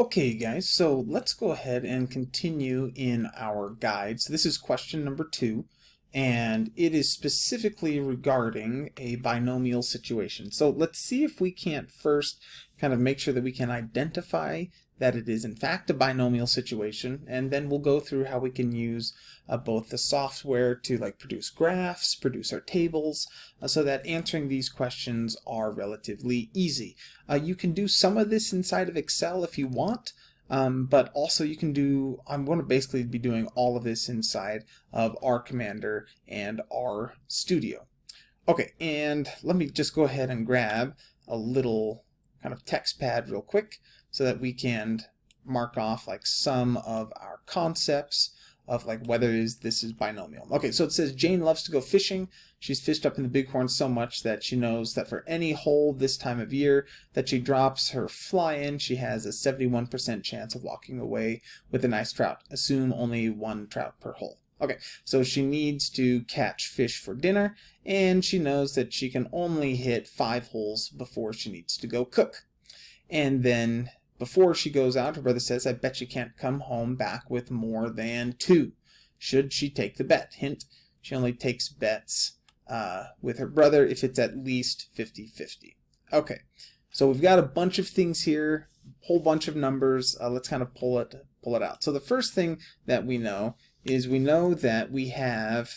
Okay guys, so let's go ahead and continue in our guide. So this is question number two, and it is specifically regarding a binomial situation. So let's see if we can't first kind of make sure that we can identify that it is in fact a binomial situation and then we'll go through how we can use uh, both the software to like produce graphs, produce our tables, uh, so that answering these questions are relatively easy. Uh, you can do some of this inside of Excel if you want, um, but also you can do, I'm going to basically be doing all of this inside of R Commander and R Studio. Okay, and let me just go ahead and grab a little kind of text pad real quick so that we can mark off like some of our concepts of like whether is this is binomial. Okay, so it says Jane loves to go fishing. She's fished up in the bighorn so much that she knows that for any hole this time of year that she drops her fly in, she has a 71% chance of walking away with a nice trout. Assume only one trout per hole. Okay, so she needs to catch fish for dinner, and she knows that she can only hit five holes before she needs to go cook. And then before she goes out, her brother says, I bet you can't come home back with more than two. Should she take the bet? Hint, she only takes bets uh, with her brother if it's at least 50-50. Okay, so we've got a bunch of things here, whole bunch of numbers. Uh, let's kind of pull it, pull it out. So the first thing that we know is we know that we have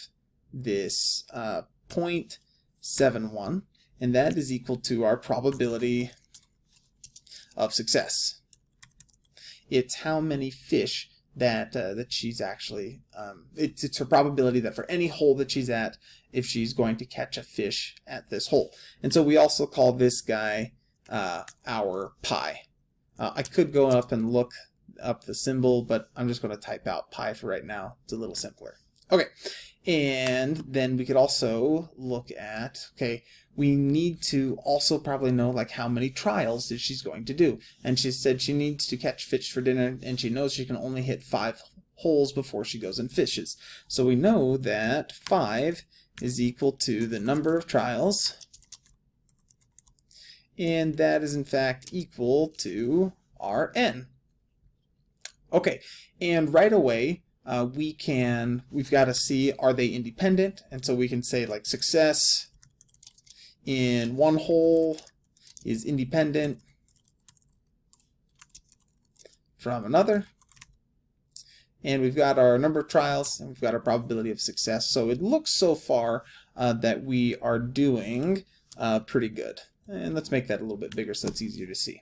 this uh, 0.71, and that is equal to our probability of success. It's how many fish that uh, that she's actually um, it's it's her probability that for any hole that she's at if she's going to catch a fish at this hole. And so we also call this guy uh, our pi uh, I could go up and look up the symbol but I'm just going to type out pi for right now. It's a little simpler. Okay. And then we could also look at, okay, we need to also probably know like how many trials that she's going to do. And she said she needs to catch fish for dinner and she knows she can only hit five holes before she goes and fishes. So we know that five is equal to the number of trials and that is in fact equal to Rn. Okay, and right away uh, we can, we've got to see are they independent, and so we can say like success in one hole is independent from another. And we've got our number of trials, and we've got our probability of success. So it looks so far uh, that we are doing uh, pretty good. And let's make that a little bit bigger so it's easier to see.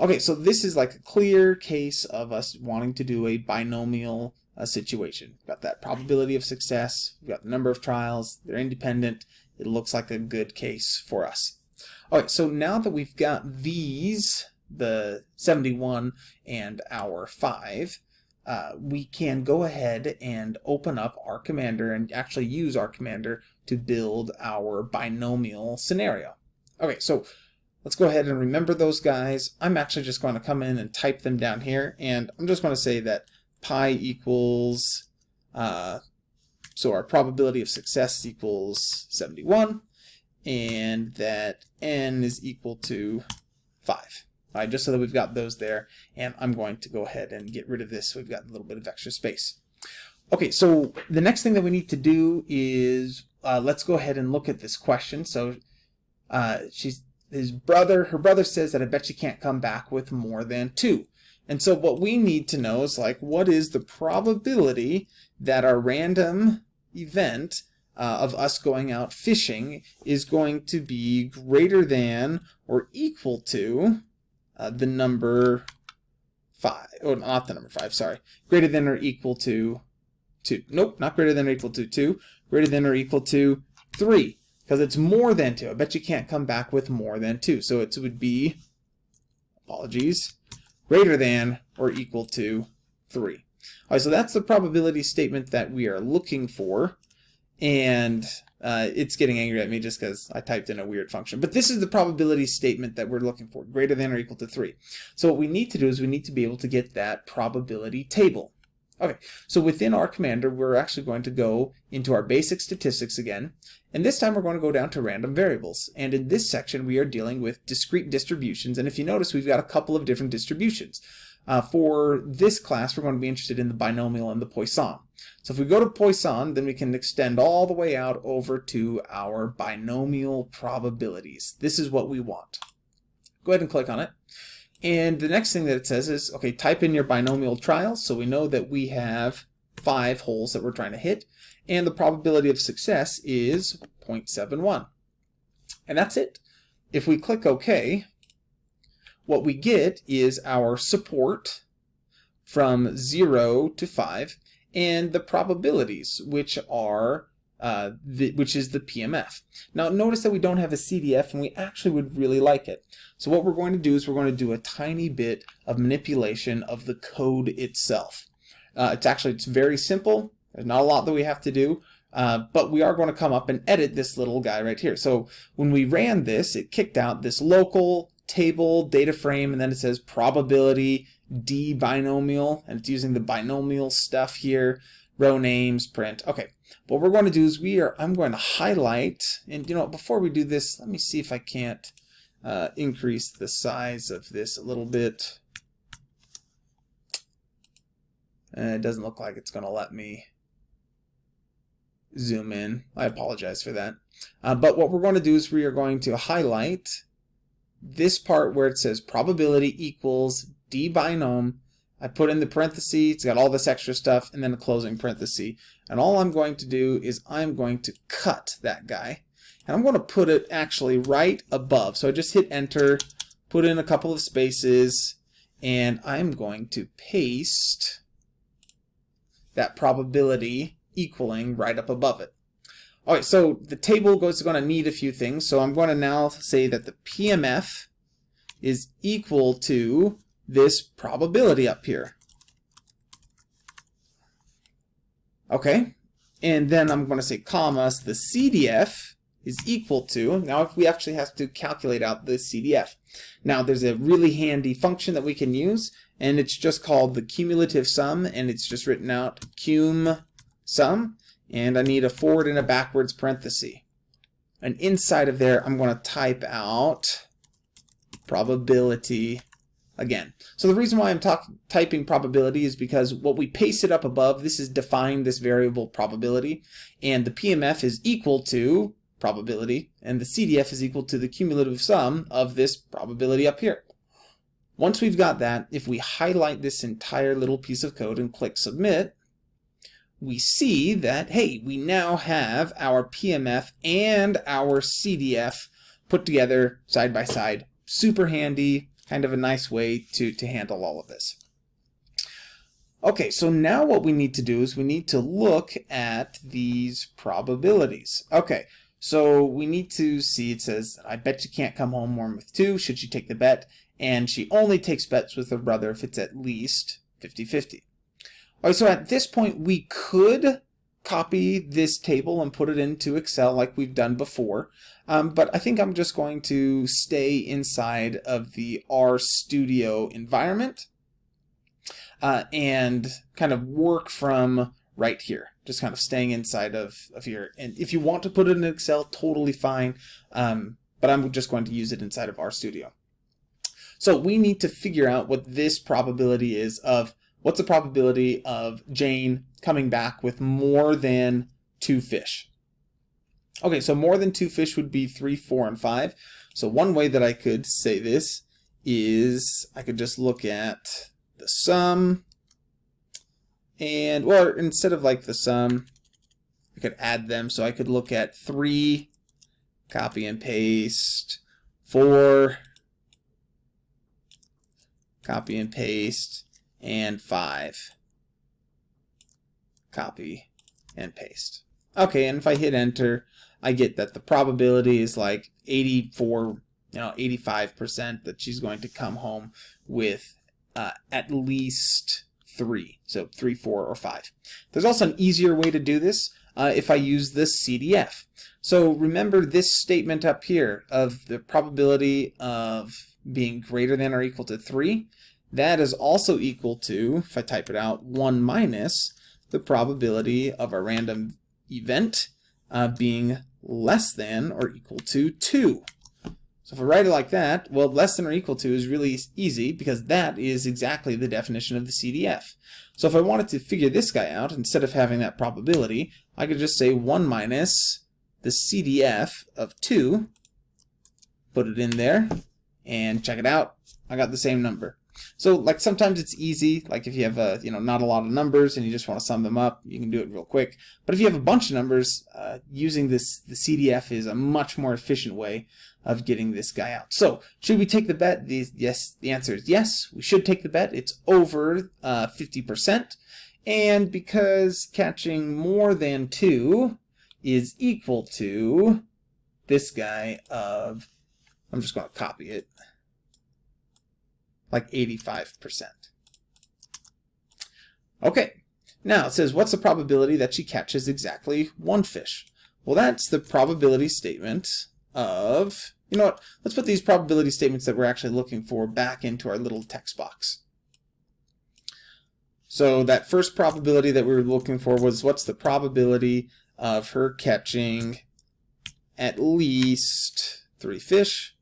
Okay, so this is like a clear case of us wanting to do a binomial uh, situation. We've got that probability of success, we've got the number of trials, they're independent, it looks like a good case for us. Alright, so now that we've got these, the 71 and our 5, uh, we can go ahead and open up R Commander and actually use R Commander to build our binomial scenario. Okay, so Let's go ahead and remember those guys. I'm actually just going to come in and type them down here, and I'm just going to say that pi equals, uh, so our probability of success equals 71, and that n is equal to 5. All right, just so that we've got those there, and I'm going to go ahead and get rid of this so we've got a little bit of extra space. Okay, so the next thing that we need to do is uh, let's go ahead and look at this question. So uh, she's his brother, her brother says that I bet you can't come back with more than two. And so what we need to know is like, what is the probability that our random event uh, of us going out fishing is going to be greater than or equal to uh, the number five, or not the number five, sorry, greater than or equal to two. Nope, not greater than or equal to two, greater than or equal to three because it's more than 2. I bet you can't come back with more than 2. So it would be, apologies, greater than or equal to 3. All right, so that's the probability statement that we are looking for. And uh, it's getting angry at me just because I typed in a weird function. But this is the probability statement that we're looking for, greater than or equal to 3. So what we need to do is we need to be able to get that probability table. Okay, so within our commander, we're actually going to go into our basic statistics again, and this time we're going to go down to random variables. And in this section, we are dealing with discrete distributions, and if you notice, we've got a couple of different distributions. Uh, for this class, we're going to be interested in the binomial and the Poisson. So if we go to Poisson, then we can extend all the way out over to our binomial probabilities. This is what we want. Go ahead and click on it. And the next thing that it says is, okay, type in your binomial trials. So we know that we have five holes that we're trying to hit. And the probability of success is 0.71. And that's it. If we click OK, what we get is our support from 0 to 5 and the probabilities, which are uh, the, which is the PMF. Now notice that we don't have a CDF and we actually would really like it. So what we're going to do is we're going to do a tiny bit of manipulation of the code itself. Uh, it's actually it's very simple. There's not a lot that we have to do. Uh, but we are going to come up and edit this little guy right here. So when we ran this, it kicked out this local table data frame, and then it says probability D binomial, and it's using the binomial stuff here, row names, print. Okay, what we're going to do is we are, I'm going to highlight, and you know, before we do this, let me see if I can't uh, increase the size of this a little bit. Uh, it doesn't look like it's going to let me zoom in. I apologize for that. Uh, but what we're going to do is we are going to highlight this part where it says probability equals d binom. I put in the parenthesis, it's got all this extra stuff, and then a closing parenthesis. And all I'm going to do is I'm going to cut that guy. And I'm going to put it actually right above. So I just hit enter, put in a couple of spaces, and I'm going to paste that probability equaling right up above it. All right, so the table is going to need a few things. So I'm going to now say that the PMF is equal to this probability up here. Okay, and then I'm going to say comma, so the CDF is equal to, now if we actually have to calculate out the CDF. Now there's a really handy function that we can use, and it's just called the cumulative sum, and it's just written out cum sum, and I need a forward and a backwards parenthesis. And inside of there, I'm going to type out probability again. So the reason why I'm typing probability is because what we pasted up above, this is defined this variable probability, and the PMF is equal to probability, and the CDF is equal to the cumulative sum of this probability up here. Once we've got that, if we highlight this entire little piece of code and click submit, we see that, hey, we now have our PMF and our CDF put together side by side. Super handy, kind of a nice way to, to handle all of this. Okay, so now what we need to do is we need to look at these probabilities. Okay, so we need to see, it says, I bet you can't come home warm with two, should she take the bet? And she only takes bets with her brother if it's at least 50-50. All right, so at this point, we could copy this table and put it into Excel like we've done before. Um, but I think I'm just going to stay inside of the RStudio environment uh, and kind of work from right here. Just kind of staying inside of, of here. And if you want to put it in Excel, totally fine. Um, but I'm just going to use it inside of RStudio. So we need to figure out what this probability is of what's the probability of Jane coming back with more than two fish? Okay, so more than two fish would be three, four, and five. So one way that I could say this is I could just look at the sum and, well, instead of like the sum, I could add them. So I could look at three, copy and paste, four, copy and paste, and 5. Copy and paste. Okay, and if I hit enter, I get that the probability is like 84, you know, 85% that she's going to come home with uh, at least three. So three, four, or five. There's also an easier way to do this uh, if I use this CDF. So remember this statement up here of the probability of being greater than or equal to 3 that is also equal to, if I type it out, 1 minus the probability of a random event uh, being less than or equal to 2. So if I write it like that, well, less than or equal to is really easy because that is exactly the definition of the CDF. So if I wanted to figure this guy out, instead of having that probability, I could just say 1 minus the CDF of 2, put it in there, and check it out. I got the same number. So like sometimes it's easy, like if you have a, you know, not a lot of numbers and you just want to sum them up, you can do it real quick. But if you have a bunch of numbers, uh, using this the CDF is a much more efficient way of getting this guy out. So should we take the bet? The, yes, the answer is yes. We should take the bet. It's over uh, 50%. Uh, and because catching more than two is equal to this guy of, I'm just going to copy it, like 85%. Okay, now it says, what's the probability that she catches exactly one fish? Well, that's the probability statement of, you know what, let's put these probability statements that we're actually looking for back into our little text box. So that first probability that we were looking for was what's the probability of her catching at least three fish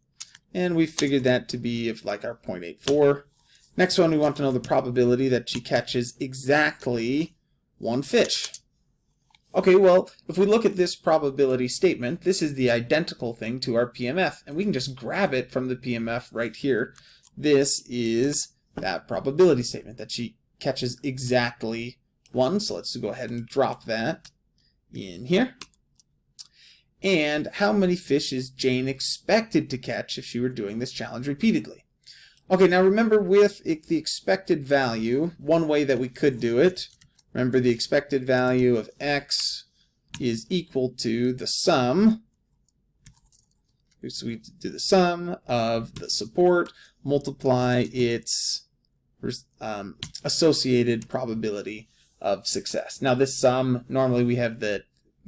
and we figured that to be of like our 0.84. Next one, we want to know the probability that she catches exactly one fish. Okay, well, if we look at this probability statement, this is the identical thing to our PMF, and we can just grab it from the PMF right here. This is that probability statement, that she catches exactly one. So let's go ahead and drop that in here and how many fish is Jane expected to catch if she were doing this challenge repeatedly. Okay, now remember with the expected value, one way that we could do it, remember the expected value of x is equal to the sum, so we do the sum of the support, multiply its um, associated probability of success. Now this sum, normally we have the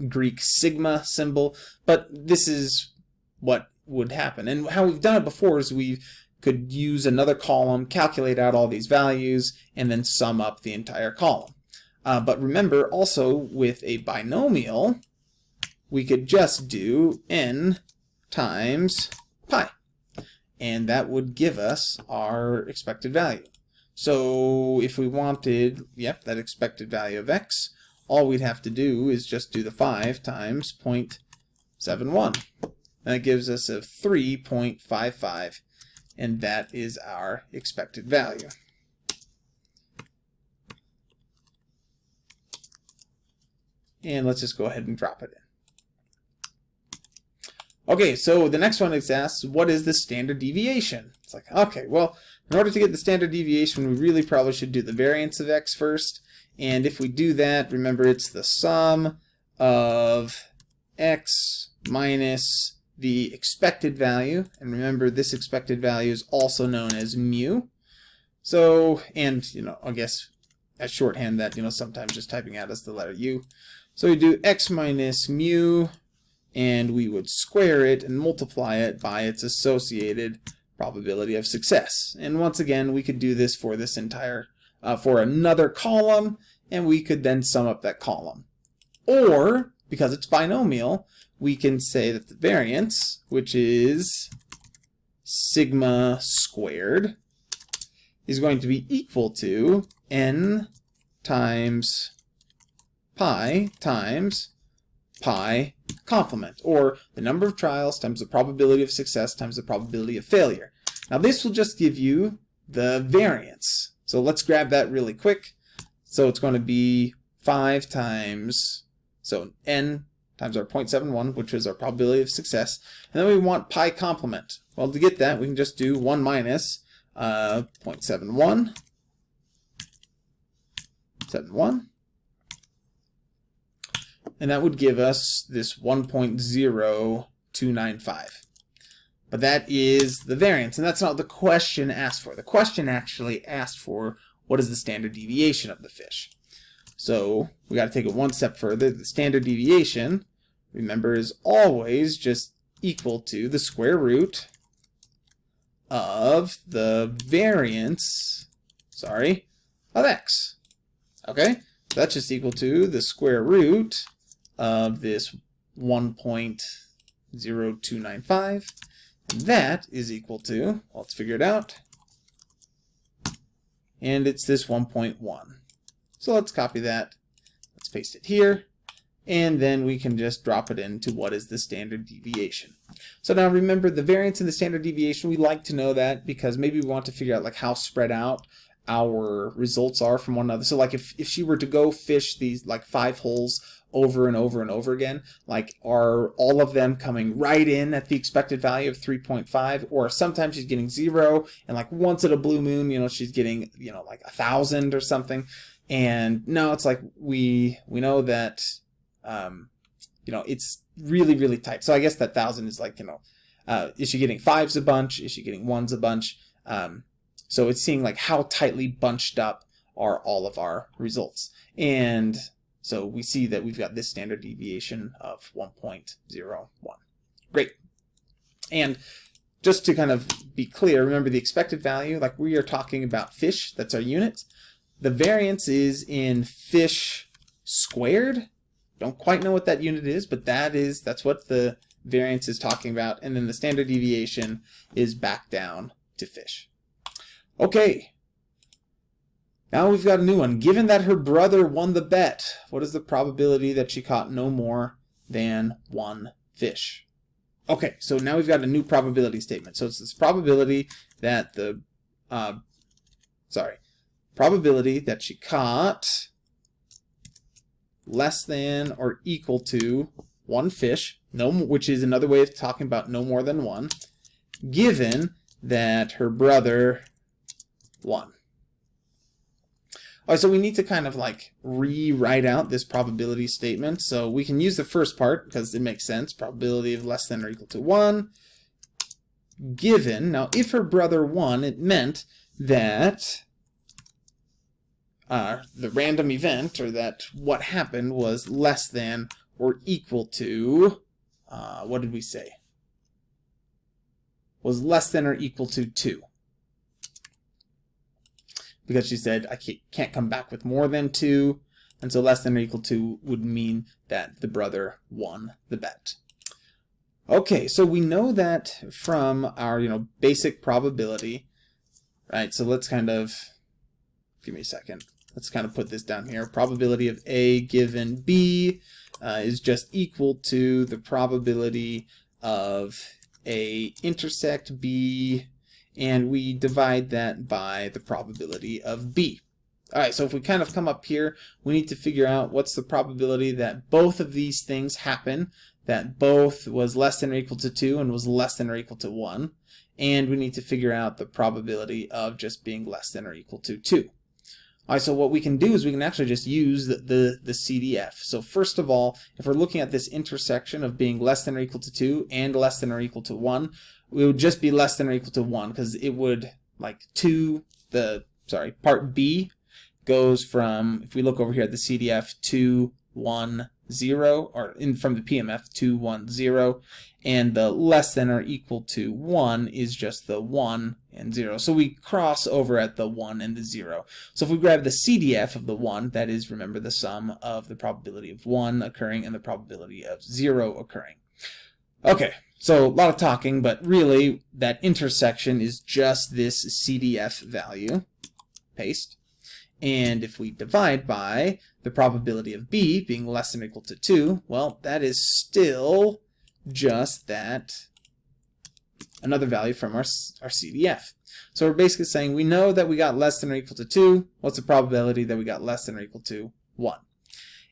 Greek sigma symbol, but this is what would happen. And how we've done it before is we could use another column, calculate out all these values, and then sum up the entire column. Uh, but remember, also with a binomial, we could just do n times pi. And that would give us our expected value. So if we wanted, yep, that expected value of x, all we'd have to do is just do the 5 times 0.71. And it gives us a 3.55, and that is our expected value. And let's just go ahead and drop it in. Okay, so the next one is asked, what is the standard deviation? It's like, okay, well, in order to get the standard deviation, we really probably should do the variance of x first. And if we do that, remember it's the sum of x minus the expected value. And remember this expected value is also known as mu. So, and, you know, I guess as shorthand that, you know, sometimes just typing out as the letter u. So we do x minus mu, and we would square it and multiply it by its associated probability of success. And once again, we could do this for this entire uh, for another column, and we could then sum up that column. Or, because it's binomial, we can say that the variance, which is sigma squared, is going to be equal to n times pi times pi complement, or the number of trials times the probability of success times the probability of failure. Now this will just give you the variance. So let's grab that really quick. So it's going to be 5 times, so n times our 0.71, which is our probability of success. And then we want pi complement. Well, to get that, we can just do 1 minus uh, 0.71, 71, and that would give us this 1.0295. But that is the variance, and that's not the question asked for. The question actually asked for what is the standard deviation of the fish. So we got to take it one step further. The standard deviation, remember, is always just equal to the square root of the variance sorry, of x. Okay, that's just equal to the square root of this 1.0295. That is equal to, well, let's figure it out. And it's this 1.1. So let's copy that. Let's paste it here. And then we can just drop it into what is the standard deviation. So now remember the variance and the standard deviation, we like to know that because maybe we want to figure out like how spread out our results are from one another. So like if, if she were to go fish these like five holes over and over and over again, like are all of them coming right in at the expected value of 3.5 or sometimes she's getting zero and like once at a blue moon, you know, she's getting, you know, like a thousand or something. And no, it's like we, we know that, um, you know, it's really, really tight. So I guess that thousand is like, you know, uh, is she getting fives a bunch? Is she getting ones a bunch? Um, so it's seeing like how tightly bunched up are all of our results. And so we see that we've got this standard deviation of 1.01. Great. And just to kind of be clear, remember the expected value, like we are talking about fish, that's our unit. The variance is in fish squared. Don't quite know what that unit is, but that is that's what the variance is talking about. And then the standard deviation is back down to fish. Okay. Now we've got a new one. Given that her brother won the bet, what is the probability that she caught no more than one fish? Okay, so now we've got a new probability statement. So it's this probability that the, uh, sorry, probability that she caught less than or equal to one fish, no, which is another way of talking about no more than one, given that her brother 1. All right, so we need to kind of like rewrite out this probability statement. So we can use the first part because it makes sense. Probability of less than or equal to 1 given. Now, if her brother won, it meant that uh, the random event or that what happened was less than or equal to, uh, what did we say? Was less than or equal to 2 because she said I can't come back with more than two, and so less than or equal to would mean that the brother won the bet. Okay, so we know that from our you know basic probability, right? So let's kind of give me a second. Let's kind of put this down here. Probability of A given B uh, is just equal to the probability of A intersect B and we divide that by the probability of b. Alright, so if we kind of come up here, we need to figure out what's the probability that both of these things happen, that both was less than or equal to 2 and was less than or equal to 1, and we need to figure out the probability of just being less than or equal to 2. Alright, so what we can do is we can actually just use the, the, the, CDF. So first of all, if we're looking at this intersection of being less than or equal to 2 and less than or equal to 1, it would just be less than or equal to 1 because it would, like, 2, the, sorry, part B goes from, if we look over here at the CDF, 2, 1, 0, or in from the PMF, 2, 1, 0, and the less than or equal to 1 is just the 1 and 0. So we cross over at the 1 and the 0. So if we grab the CDF of the 1, that is, remember, the sum of the probability of 1 occurring and the probability of 0 occurring. Okay, so a lot of talking, but really that intersection is just this CDF value. Paste. And if we divide by the probability of B being less than or equal to 2, well, that is still just that another value from our, our CDF. So we're basically saying we know that we got less than or equal to 2. What's the probability that we got less than or equal to 1?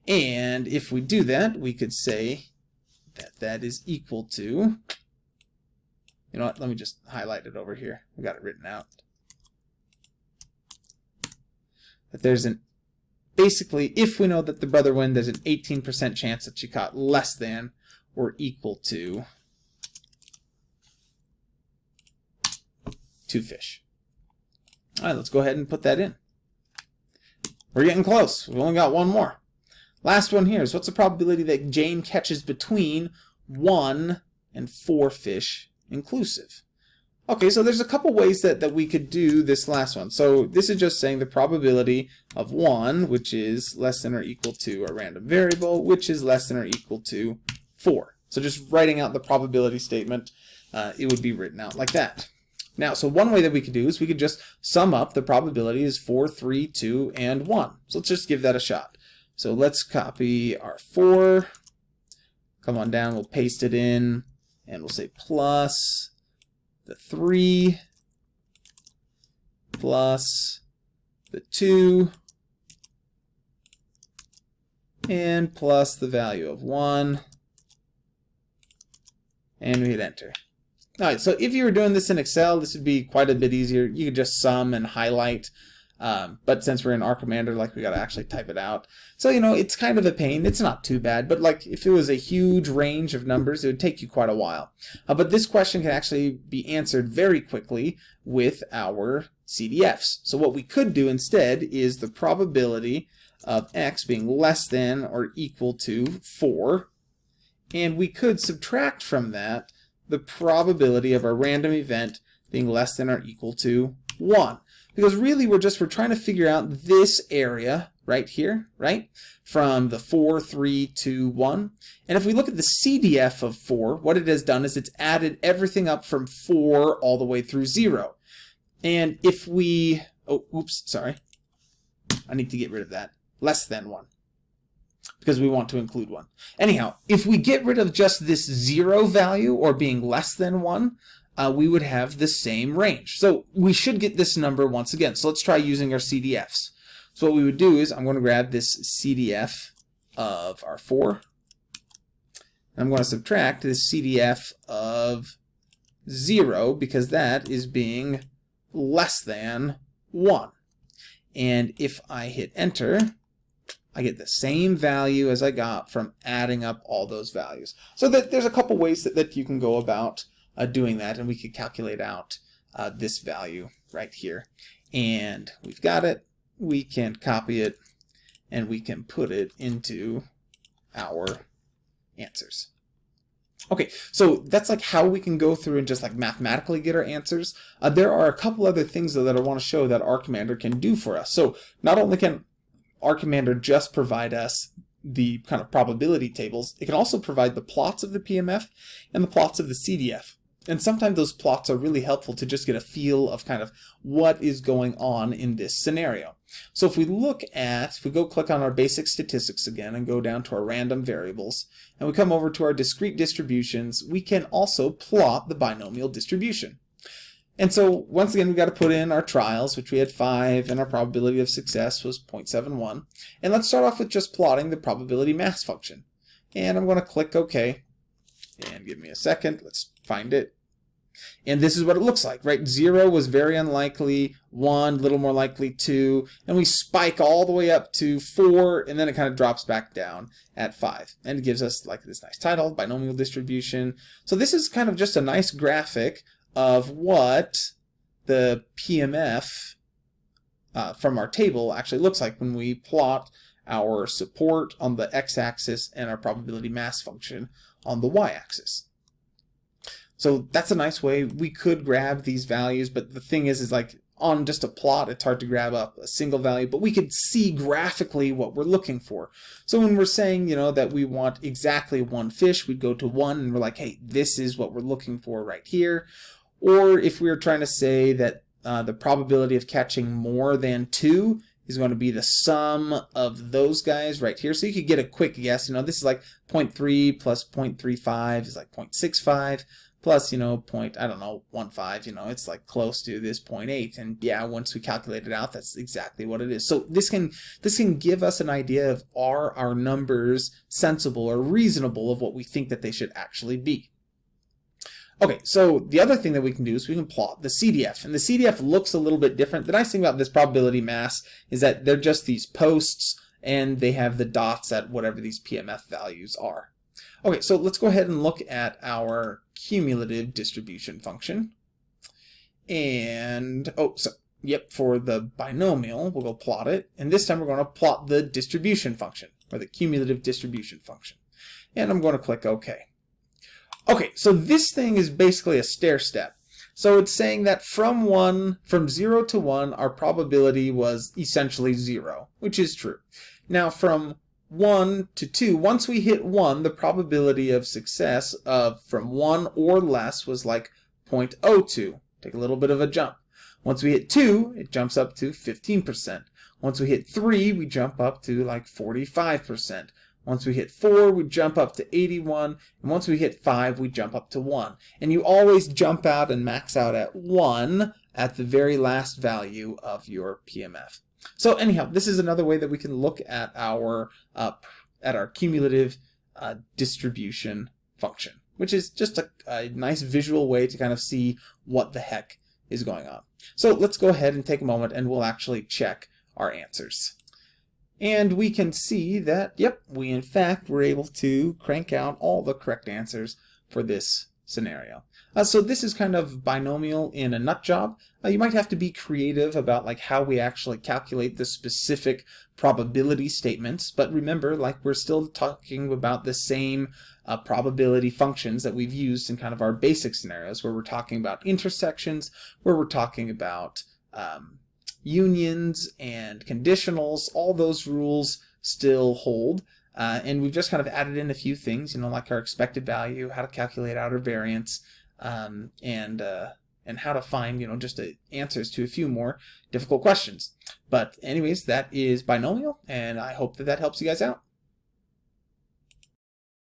And if we do that, we could say that that is equal to, you know what, let me just highlight it over here. I got it written out. That there's an, basically, if we know that the brother win, there's an 18% chance that she caught less than or equal to two fish. All right, let's go ahead and put that in. We're getting close. We've only got one more. Last one here is what's the probability that Jane catches between one and four fish inclusive? Okay, so there's a couple ways that, that we could do this last one. So this is just saying the probability of 1, which is less than or equal to a random variable, which is less than or equal to 4. So just writing out the probability statement, uh, it would be written out like that. Now, so one way that we could do is we could just sum up the probabilities 4, 3, 2, and 1. So let's just give that a shot. So let's copy our 4, come on down, we'll paste it in, and we'll say plus the 3 plus the 2 and plus the value of 1 and we hit enter. Alright, so if you were doing this in Excel, this would be quite a bit easier. You could just sum and highlight um, but since we're in Commander, like we got to actually type it out. So, you know, it's kind of a pain. It's not too bad, but like if it was a huge range of numbers, it would take you quite a while. Uh, but this question can actually be answered very quickly with our CDFs. So what we could do instead is the probability of x being less than or equal to 4. And we could subtract from that the probability of a random event being less than or equal to 1. Because really we're just, we're trying to figure out this area right here, right? From the 4, 3, 2, 1. And if we look at the CDF of 4, what it has done is it's added everything up from 4 all the way through 0. And if we, oh, oops, sorry. I need to get rid of that. Less than 1 because we want to include one. Anyhow, if we get rid of just this zero value or being less than one, uh, we would have the same range. So we should get this number once again. So let's try using our CDFs. So what we would do is I'm going to grab this CDF of our 4. I'm going to subtract this CDF of 0 because that is being less than 1. And if I hit enter, I get the same value as I got from adding up all those values. So that there's a couple ways that, that you can go about uh, doing that and we could calculate out uh, this value right here and we've got it we can copy it and we can put it into our answers Okay, so that's like how we can go through and just like mathematically get our answers. Uh, there are a couple other things though that I want to show that RCommander can do for us. So not only can RCommander just provide us the kind of probability tables, it can also provide the plots of the PMF and the plots of the CDF. And sometimes those plots are really helpful to just get a feel of kind of what is going on in this scenario. So if we look at, if we go click on our basic statistics again and go down to our random variables, and we come over to our discrete distributions, we can also plot the binomial distribution. And so once again, we got to put in our trials, which we had five, and our probability of success was 0.71. And let's start off with just plotting the probability mass function. And I'm going to click OK. And give me a second. Let's find it. And this is what it looks like, right? Zero was very unlikely, one, a little more likely, two, and we spike all the way up to four, and then it kind of drops back down at five. And it gives us like this nice title, binomial distribution. So this is kind of just a nice graphic of what the PMF uh, from our table actually looks like when we plot our support on the x-axis and our probability mass function on the y-axis. So that's a nice way. We could grab these values, but the thing is, is like on just a plot, it's hard to grab up a single value, but we could see graphically what we're looking for. So when we're saying, you know, that we want exactly one fish, we'd go to one and we're like, hey, this is what we're looking for right here. Or if we were trying to say that uh, the probability of catching more than two is going to be the sum of those guys right here. So you could get a quick guess. You know, this is like 0.3 plus 0.35 is like 0.65 plus, you know, point, I don't know, 1.5, you know, it's like close to this 0.8. And yeah, once we calculate it out, that's exactly what it is. So this can, this can give us an idea of are our numbers sensible or reasonable of what we think that they should actually be. Okay, so the other thing that we can do is we can plot the CDF. And the CDF looks a little bit different. The nice thing about this probability mass is that they're just these posts and they have the dots at whatever these PMF values are. Okay, so let's go ahead and look at our cumulative distribution function. And, oh, so, yep, for the binomial, we'll go plot it. And this time we're going to plot the distribution function, or the cumulative distribution function. And I'm going to click OK. Okay, so this thing is basically a stair step. So it's saying that from 1, from 0 to 1, our probability was essentially 0, which is true. Now from 1 to 2, once we hit 1, the probability of success of from 1 or less was like 0.02. Take a little bit of a jump. Once we hit 2, it jumps up to 15%. Once we hit 3, we jump up to like 45%. Once we hit 4, we jump up to 81. And once we hit 5, we jump up to 1. And you always jump out and max out at 1 at the very last value of your PMF. So anyhow, this is another way that we can look at our uh, at our cumulative uh, distribution function, which is just a, a nice visual way to kind of see what the heck is going on. So let's go ahead and take a moment and we'll actually check our answers. And we can see that, yep, we in fact were able to crank out all the correct answers for this scenario. Uh, so this is kind of binomial in a nut job. Uh, you might have to be creative about like how we actually calculate the specific probability statements, but remember, like we're still talking about the same uh, probability functions that we've used in kind of our basic scenarios, where we're talking about intersections, where we're talking about um, unions and conditionals, all those rules still hold. Uh, and we've just kind of added in a few things, you know, like our expected value, how to calculate outer variance, um, and uh, and how to find, you know, just a, answers to a few more difficult questions. But anyways, that is binomial, and I hope that that helps you guys out.